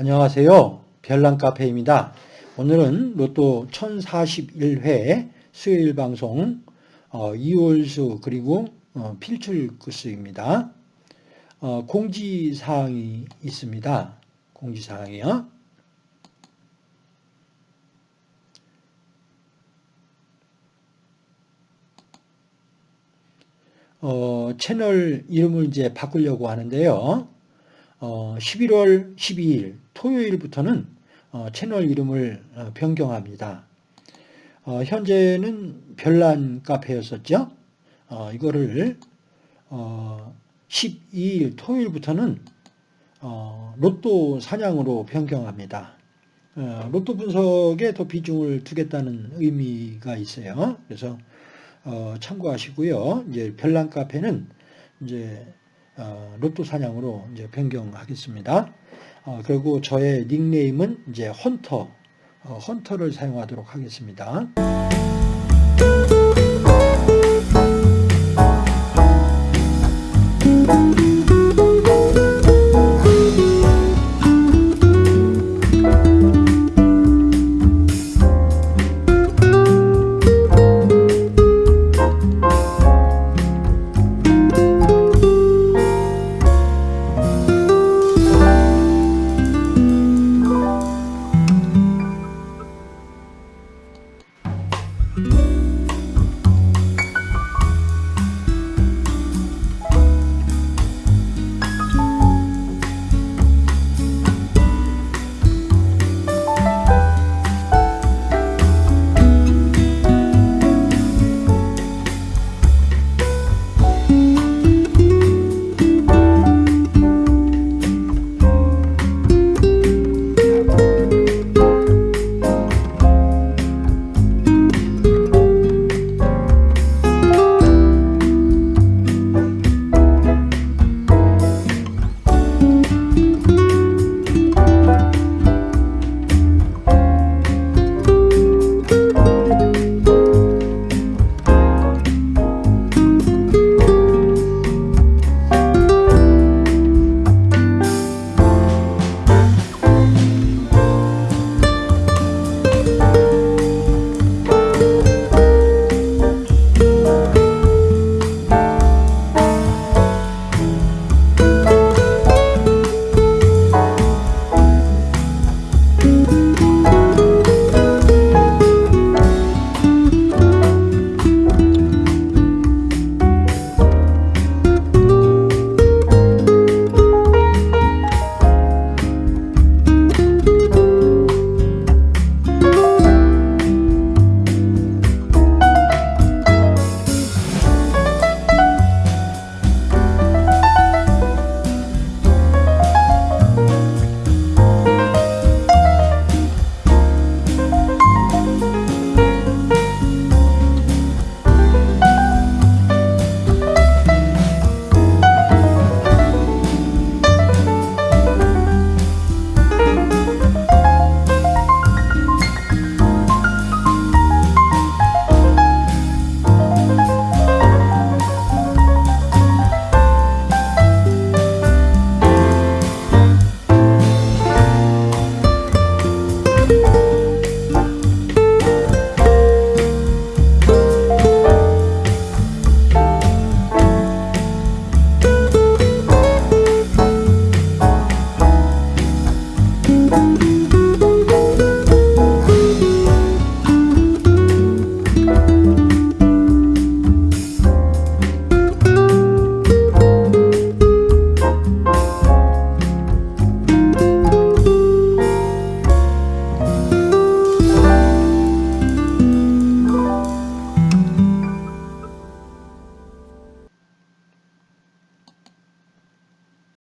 안녕하세요. 별난카페입니다. 오늘은 로또 1041회 수요일 방송 어, 이월수 그리고 어, 필출구수입니다. 어, 공지사항이 있습니다. 공지사항이요. 어, 채널 이름을 이제 바꾸려고 하는데요. 어, 11월 12일 토요일부터는 어, 채널 이름을 어, 변경합니다. 어, 현재는 별난 카페였었죠. 어, 이거를 12일 토요일부터는 로또 사냥으로 변경합니다. 로또 분석에 더 비중을 두겠다는 의미가 있어요. 그래서 참고하시고요. 이제 별난 카페는 이제 로또 사냥으로 이제 변경하겠습니다. 어, 그리고 저의 닉네임은 이제 헌터, 어, 헌터를 사용하도록 하겠습니다.